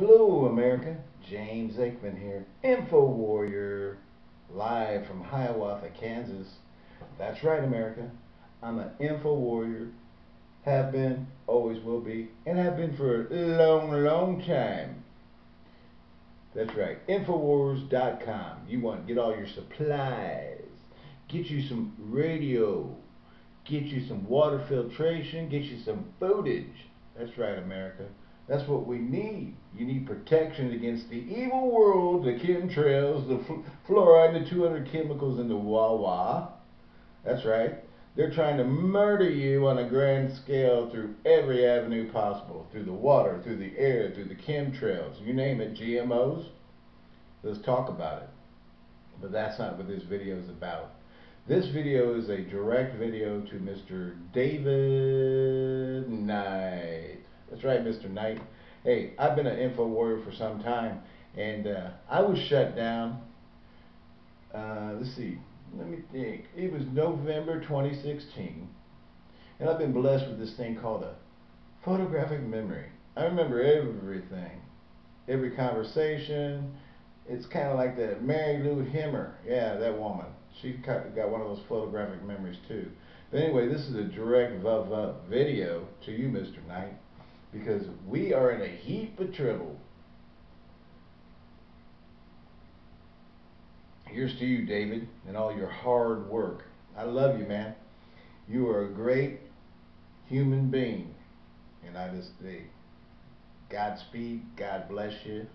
Hello, America. James Aikman here, Info Warrior, live from Hiawatha, Kansas. That's right, America. I'm an Info Warrior. Have been, always will be, and have been for a long, long time. That's right, Infowars.com. You want to get all your supplies, get you some radio, get you some water filtration, get you some footage. That's right, America. That's what we need. You need protection against the evil world, the chemtrails, the fluoride, the 200 chemicals in the Wawa. That's right. They're trying to murder you on a grand scale through every avenue possible. Through the water, through the air, through the chemtrails. You name it, GMOs. Let's talk about it. But that's not what this video is about. This video is a direct video to Mr. David Knight. That's right, Mr. Knight. Hey, I've been an info warrior for some time, and uh, I was shut down. Uh, let's see, let me think. It was November 2016, and I've been blessed with this thing called a photographic memory. I remember everything, every conversation. It's kind of like that Marilu Henner. Yeah, that woman. She got one of those photographic memories too. But anyway, this is a direct video to you, Mr. Knight because we are in a heap of trouble. Here's to you, David, and all your hard work. I love you, man. You are a great human being. And I just say, Godspeed, God bless you.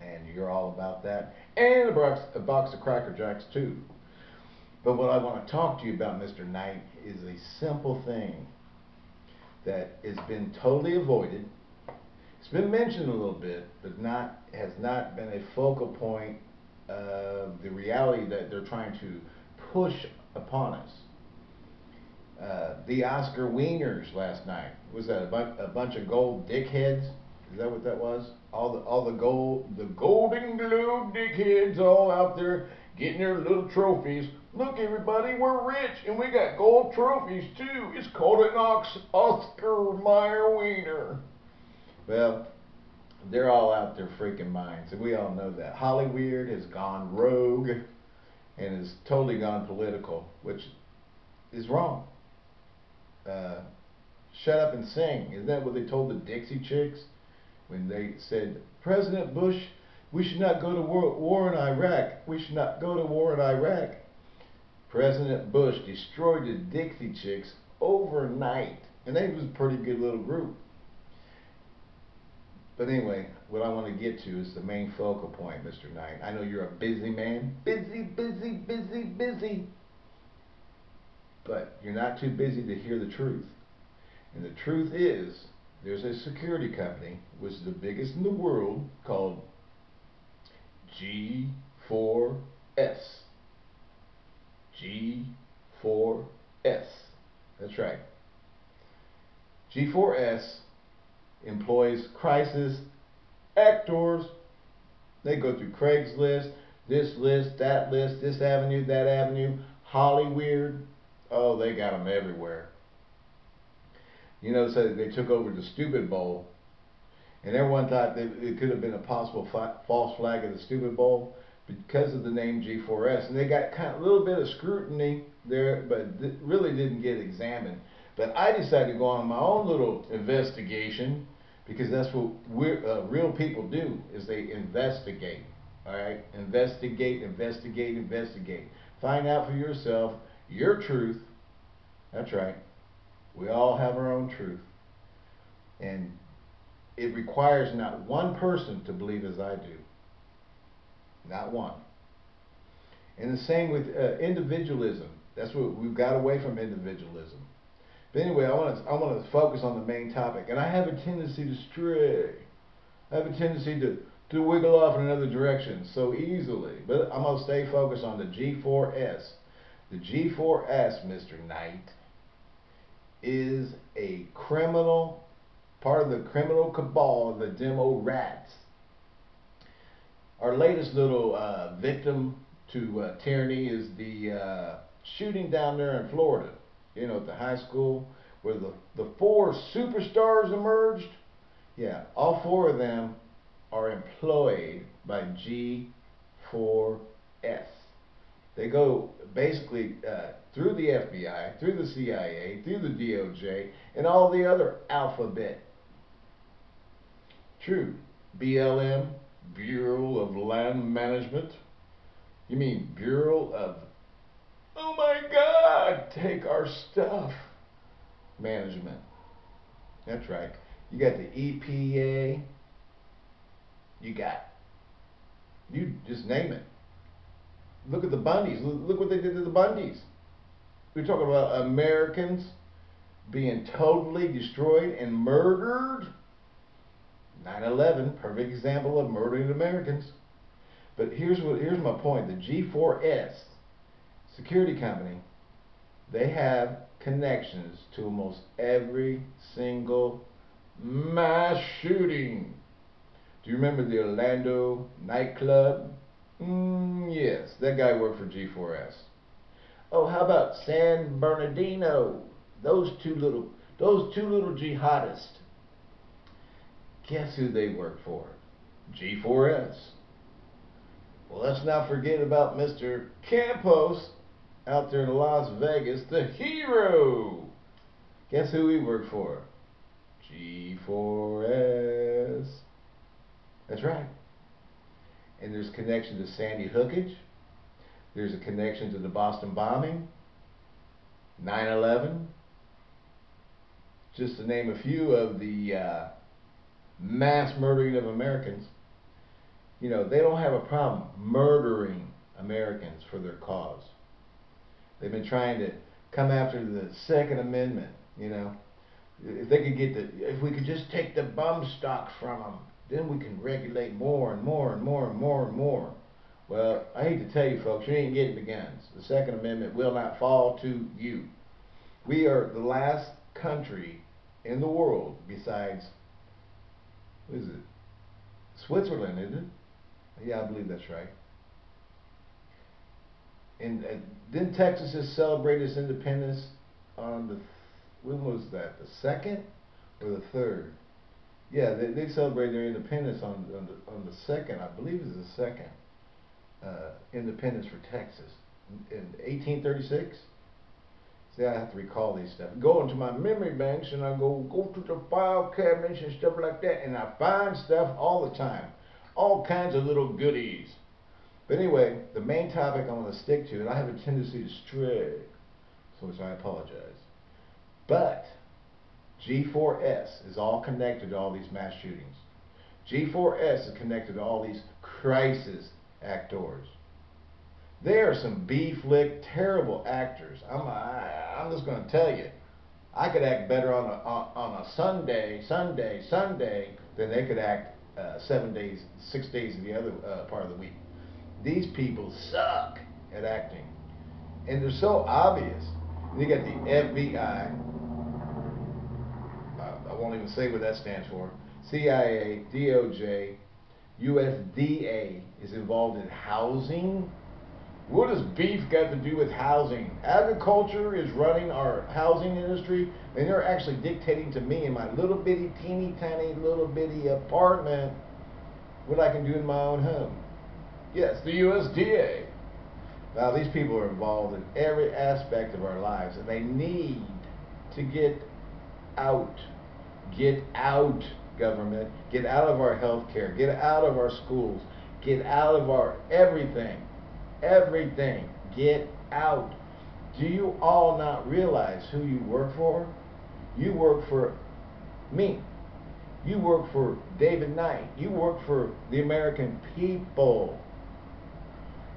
And you're all about that. And a box, a box of Cracker Jacks, too. But what I want to talk to you about, Mr. Knight, is a simple thing that has been totally avoided. It's been mentioned a little bit, but not has not been a focal point of the reality that they're trying to push upon us. Uh, the Oscar Wieners last night was that a, bu- a bunch of gold dickheads? Is that what that was? All the all the gold the Golden Globe dickheads all out there getting their little trophies. Look, everybody, we're rich and we got gold trophies too. It's called an Oscar Mayer Wiener. Well, they're all out their freaking minds, and we all know that. Hollyweird has gone rogue and has totally gone political, which is wrong. Uh, shut up and sing. Isn't that what they told the Dixie Chicks when they said, President Bush we should not go to war, war in Iraq. We should not go to war in Iraq. President Bush destroyed the Dixie Chicks overnight. And they was a pretty good little group. But anyway, what I want to get to is the main focal point, Mr. Knight. I know you're a busy man. Busy, busy, busy, busy. But you're not too busy to hear the truth. And the truth is, there's a security company, which is the biggest in the world, called G4S. G4S. That's right. G4S employs crisis actors. They go through Craigslist, this list, that list, this avenue, that avenue, Hollyweird. Oh, they got them everywhere. You know, so they took over the Stupid Bowl and everyone thought it could have been a possible false flag of the stupid bowl because of the name G4S. And they got kind of a little bit of scrutiny there, but really didn't get examined. But I decided to go on my own little investigation because that's what uh, real people do is they investigate. All right, investigate, investigate, investigate. Find out for yourself your truth. That's right. We all have our own truth. And it requires not one person to believe as I do. Not one. And the same with uh, individualism. That's what we've got away from individualism. But anyway, I want to I want to focus on the main topic, and I have a tendency to stray. I have a tendency to to wiggle off in another direction so easily. But I'm gonna stay focused on the G4S. The G4S, Mr. Knight, is a criminal part of the criminal cabal of the demo rats. Our latest little uh, victim to uh, tyranny is the uh, shooting down there in Florida, you know, at the high school where the, the four superstars emerged. Yeah, all four of them are employed by G4S. They go basically uh, through the FBI, through the CIA, through the DOJ, and all the other alphabet. True. BLM, Bureau of Land Management. You mean Bureau of, oh my God, take our stuff management. That's right. You got the EPA. You got, you just name it. Look at the Bundys. Look what they did to the Bundys. We're talking about Americans being totally destroyed and murdered. 9/11, perfect example of murdering Americans. But here's what here's my point. The G4S security company, they have connections to almost every single mass shooting. Do you remember the Orlando nightclub? Mm, yes, that guy worked for G4S. Oh, how about San Bernardino? Those two little, those two little jihadists. Guess who they work for? G4S. Well, let's not forget about Mr. Campos out there in Las Vegas, the hero. Guess who he worked for? G4S. That's right. And there's connection to Sandy Hookage. There's a connection to the Boston bombing, 9-11, just to name a few of the uh, mass murdering of Americans. You know, they don't have a problem murdering Americans for their cause. They've been trying to come after the Second Amendment, you know. If they could get the, if we could just take the bump stock from them, then we can regulate more and more and more and more and more. Well, I hate to tell you folks, you ain't getting the guns. The Second Amendment will not fall to you. We are the last country in the world besides, what is it? Switzerland, isn't it? Yeah, I believe that's right. And uh, didn't Texas celebrate its independence on the, when was that, the second or the third? Yeah, they, they celebrated their independence on, on, the, on the second, I believe it's the second uh, independence for Texas in 1836. See, I have to recall these stuff. Go into my memory banks and I go go to the file cabinets and stuff like that, and I find stuff all the time, all kinds of little goodies. But anyway, the main topic I want to stick to, and I have a tendency to stray, so I apologize. But G4S is all connected to all these mass shootings. G4S is connected to all these crisis actors. They are some B flick terrible actors. I'm I, I'm just going to tell you, I could act better on a on, a Sunday, Sunday, Sunday than they could act uh, seven days, six days of the other uh, part of the week. These people suck at acting, and they're so obvious. You got the FBI. Uh, I won't even say what that stands for. CIA, DOJ, USDA is involved in housing. What does beef got to do with housing? Agriculture is running our housing industry, and they're actually dictating to me in my little bitty, teeny tiny, little bitty apartment what I can do in my own home. Yes, the USDA. Now, these people are involved in every aspect of our lives, and they need to get out. Get out government, get out of our health care, get out of our schools, get out of our everything. Everything. Get out. Do you all not realize who you work for? You work for me. You work for David Knight. You work for the American people.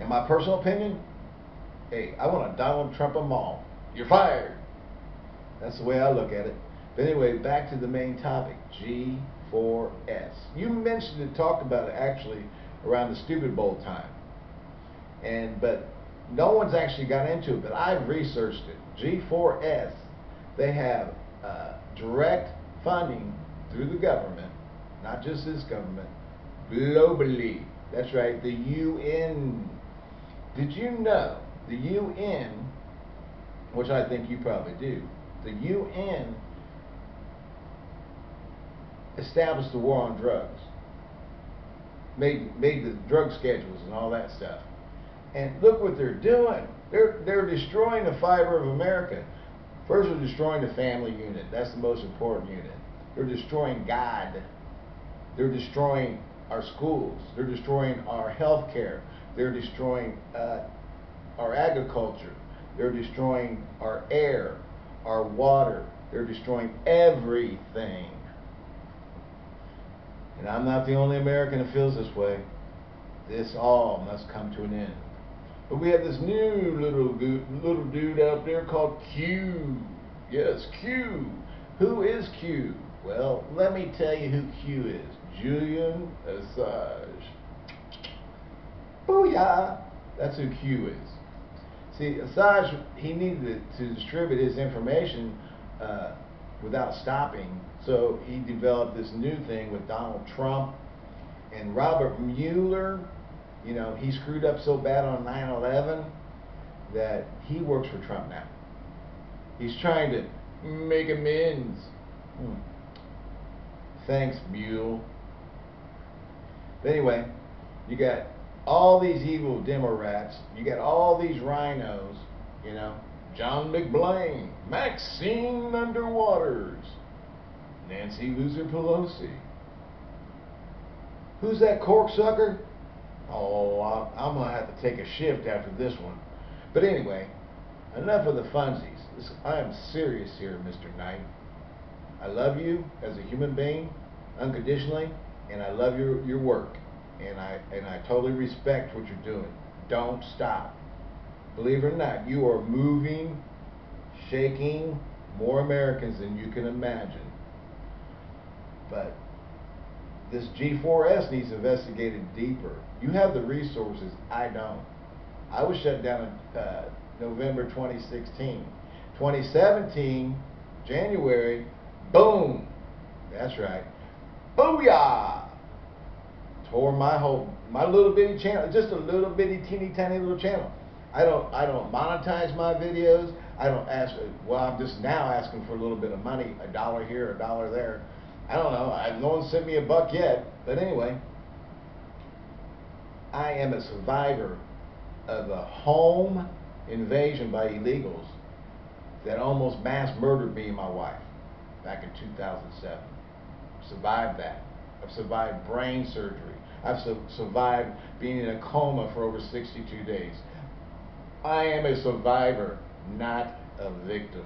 In my personal opinion, hey, I want to Donald Trump them all. You're fired. That's the way I look at it. But anyway, back to the main topic, G4S. You mentioned and talked about it actually around the Stupid Bowl time. And but no one's actually got into it, but I've researched it. G4S, they have uh, direct funding through the government, not just this government, globally. That's right, the UN. Did you know the UN, which I think you probably do, the UN established the war on drugs. Made made the drug schedules and all that stuff. And look what they're doing. They're they're destroying the fiber of America. First, they're destroying the family unit. That's the most important unit. They're destroying God. They're destroying our schools. They're destroying our health care. They're destroying uh, our agriculture. They're destroying our air, our water. They're destroying everything. And I'm not the only American that feels this way. This all must come to an end. But we have this new little little dude out there called Q. Yes, Q. Who is Q? Well, let me tell you who Q is. Julian Assange. Booyah! That's who Q is. See, Assange, he needed to distribute his information uh, without stopping, so he developed this new thing with Donald Trump and Robert Mueller. You know, he screwed up so bad on 9/11 that he works for Trump now. He's trying to make amends. Hmm. Thanks, Mule. But anyway, you got all these evil demo rats. You got all these rhinos, you know. John McBlain, Maxine Underwaters, Nancy Loser Pelosi. Who's that corksucker? Oh, I'm going to have to take a shift after this one. But anyway, enough of the funsies. I am serious here, Mr. Knight. I love you as a human being unconditionally, and I love your, your work and I and I totally respect what you're doing. Don't stop. Believe it or not, you are moving, shaking more Americans than you can imagine. But this G4S needs investigated deeper. You have the resources. I don't. I was shut down in uh, November 2016. 2017, January, boom. That's right. Booyah! tore my whole my little bitty channel, just a little bitty teeny tiny little channel. I don't I don't monetize my videos. I don't ask. Well, I'm just now asking for a little bit of money, a dollar here, a dollar there. I don't know. I, no one sent me a buck yet. But anyway, I am a survivor of a home invasion by illegals that almost mass murdered me and my wife back in 2007. Survived that. I've survived brain surgery. I've su survived being in a coma for over 62 days. I am a survivor, not a victim.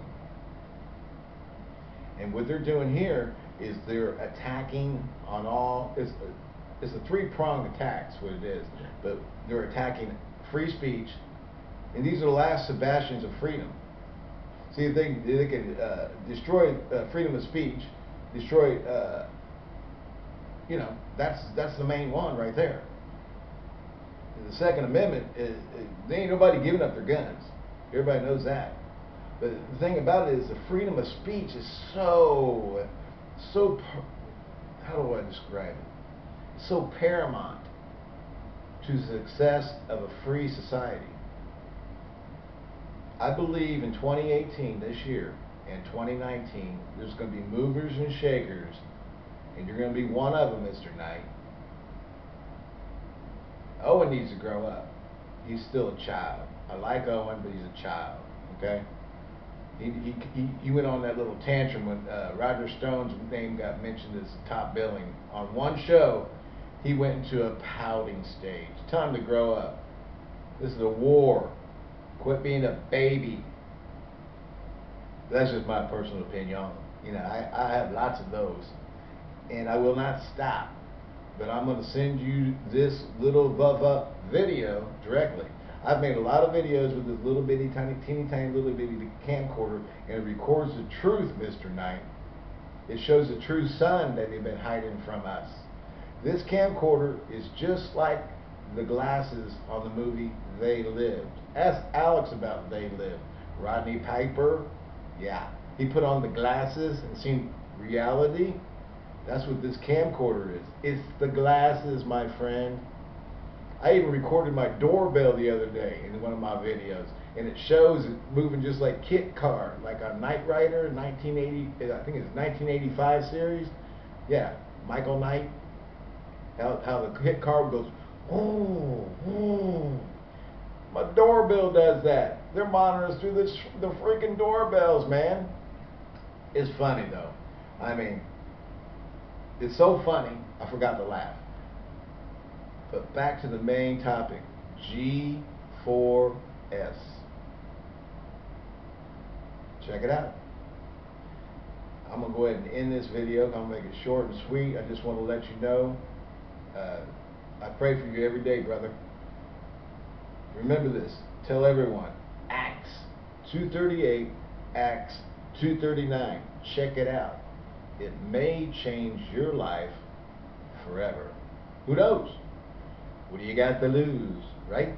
And what they're doing here is they're attacking on all, it's a, it's a three-pronged attack, is what it is. But they're attacking free speech, and these are the last Sebastians of freedom. See, if they, they can uh, destroy uh, freedom of speech, destroy uh, you know, that's that's the main one right there. The Second Amendment, is, there ain't nobody giving up their guns. Everybody knows that. But the thing about it is the freedom of speech is so, so, how do I describe it? So paramount to the success of a free society. I believe in 2018, this year, and 2019, there's going to be movers and shakers and you're going to be one of them, Mr. Knight. Owen needs to grow up. He's still a child. I like Owen, but he's a child. Okay? He, he, he, went on that little tantrum when uh, Roger Stone's name got mentioned as top billing. On one show, he went into a pouting stage. Time to grow up. This is a war. Quit being a baby. That's just my personal opinion. You know, I, I have lots of those and I will not stop. But I'm going to send you this little Vuv video directly. I've made a lot of videos with this little bitty, tiny, teeny, tiny, little bitty camcorder, and it records the truth, Mr. Knight. It shows the true sun that they've been hiding from us. This camcorder is just like the glasses on the movie They Lived. Ask Alex about They Lived. Rodney Piper, yeah. He put on the glasses and seen reality that's what this camcorder is. It's the glasses, my friend. I even recorded my doorbell the other day in one of my videos, and it shows it moving just like KITT Car, like a Knight Rider 1980, I think it's 1985 series. Yeah, Michael Knight. How how the KITT car goes. Oh, oh. My doorbell does that. They're monitoring through this, the freaking doorbells, man. It's funny though. I mean, it's so funny. I forgot to laugh. But back to the main topic. G4S. Check it out. I'm going to go ahead and end this video. I'm going to make it short and sweet. I just want to let you know. Uh, I pray for you every day, brother. Remember this. Tell everyone. Acts 238, Acts 239. Check it out. It may change your life forever. Who knows? What do you got to lose, right?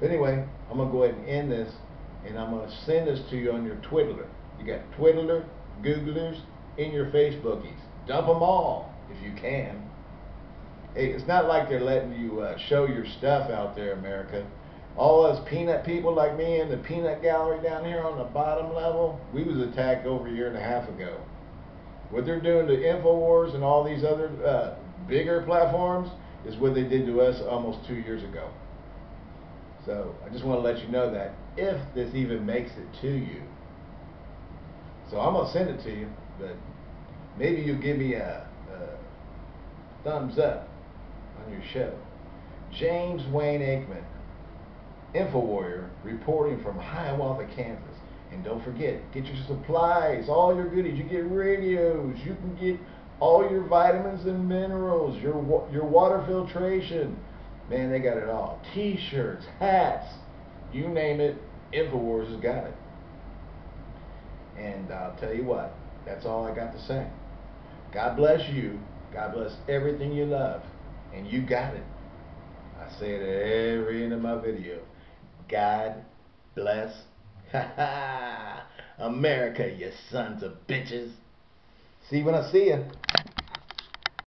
But anyway, I'm going to go ahead and end this, and I'm going to send this to you on your Twiddler. You got Twiddler, Googlers, and your Facebookies. Dump them all if you can. It's not like they're letting you uh, show your stuff out there, America. All us peanut people like me in the peanut gallery down here on the bottom level, we was attacked over a year and a half ago. What they're doing to InfoWars and all these other uh, bigger platforms is what they did to us almost two years ago. So I just want to let you know that if this even makes it to you. So I'm going to send it to you, but maybe you give me a, a thumbs up on your show. James Wayne Aikman, InfoWarrior, reporting from Hiawatha, Kansas. And don't forget, get your supplies, all your goodies. You get radios, you can get all your vitamins and minerals, your your water filtration. Man, they got it all. T-shirts, hats, you name it, InfoWars has got it. And I'll tell you what, that's all I got to say. God bless you. God bless everything you love. And you got it. I say it at every end of my video. God bless America, you sons of bitches. See you when I see you.